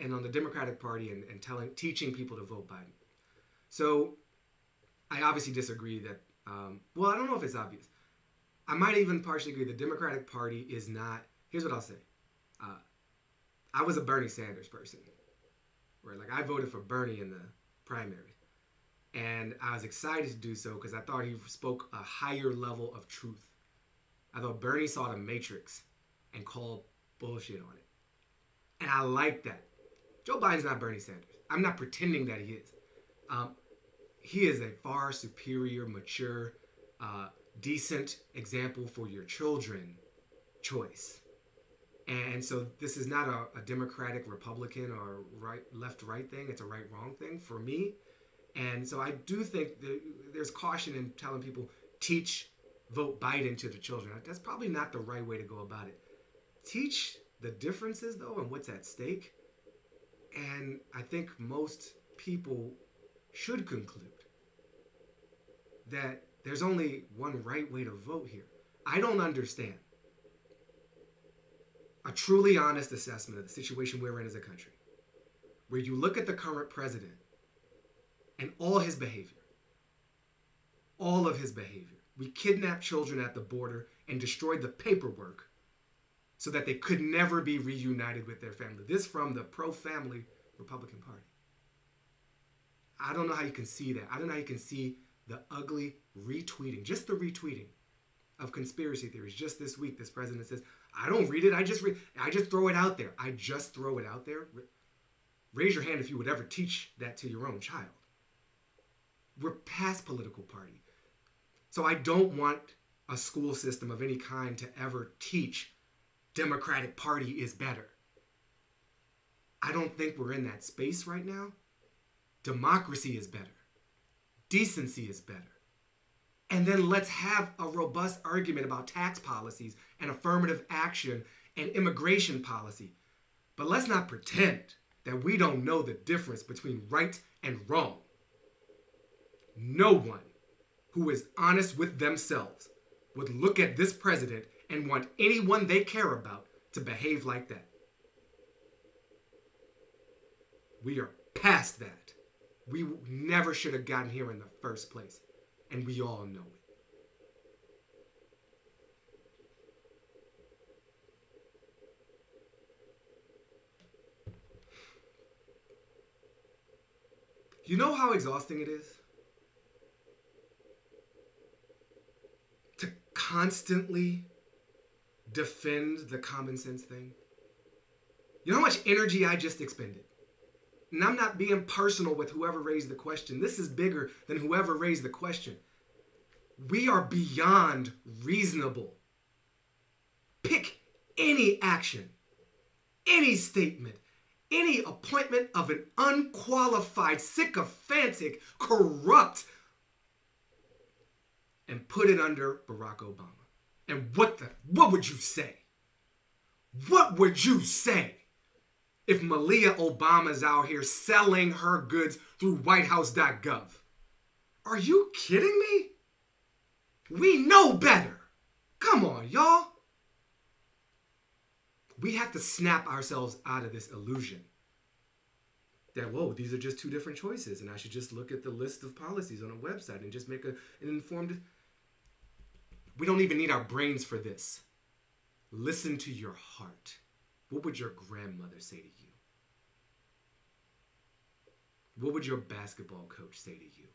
and on the Democratic Party and, and telling teaching people to vote Biden. So I obviously disagree that um, well, I don't know if it's obvious. I might even partially agree the Democratic Party is not here's what I'll say. Uh, I was a Bernie Sanders person. Right? Like I voted for Bernie in the primary. And I was excited to do so because I thought he spoke a higher level of truth. I thought Bernie saw the matrix and called bullshit on it. And I like that. Joe Biden's not Bernie Sanders. I'm not pretending that he is. Um, he is a far superior, mature, uh, decent example for your children choice. And so this is not a, a Democratic, Republican, or right, left, right thing. It's a right, wrong thing for me. And so I do think there's caution in telling people teach vote Biden to the children. That's probably not the right way to go about it. Teach the differences though and what's at stake. And I think most people should conclude that there's only one right way to vote here. I don't understand a truly honest assessment of the situation we're in as a country, where you look at the current president and all his behavior, all of his behavior. We kidnapped children at the border and destroyed the paperwork so that they could never be reunited with their family. This from the pro family Republican Party. I don't know how you can see that. I don't know how you can see the ugly retweeting, just the retweeting of conspiracy theories. Just this week, this president says, I don't read it. I just read, I just throw it out there. I just throw it out there. Raise your hand if you would ever teach that to your own child. We're past political party. So I don't want a school system of any kind to ever teach Democratic Party is better. I don't think we're in that space right now. Democracy is better. Decency is better. And then let's have a robust argument about tax policies and affirmative action and immigration policy. But let's not pretend that we don't know the difference between right and wrong. No one who is honest with themselves would look at this president and want anyone they care about to behave like that. We are past that. We never should have gotten here in the first place. And we all know it. You know how exhausting it is? To constantly defend the common sense thing? You know how much energy I just expended? And I'm not being personal with whoever raised the question. This is bigger than whoever raised the question. We are beyond reasonable. Pick any action, any statement, any appointment of an unqualified, sycophantic, corrupt, and put it under Barack Obama. And what the what would you say? What would you say if Malia Obama's out here selling her goods through whitehouse.gov? Are you kidding me? We know better. Come on, y'all. We have to snap ourselves out of this illusion that, whoa, these are just two different choices, and I should just look at the list of policies on a website and just make a, an informed. We don't even need our brains for this. Listen to your heart. What would your grandmother say to you? What would your basketball coach say to you?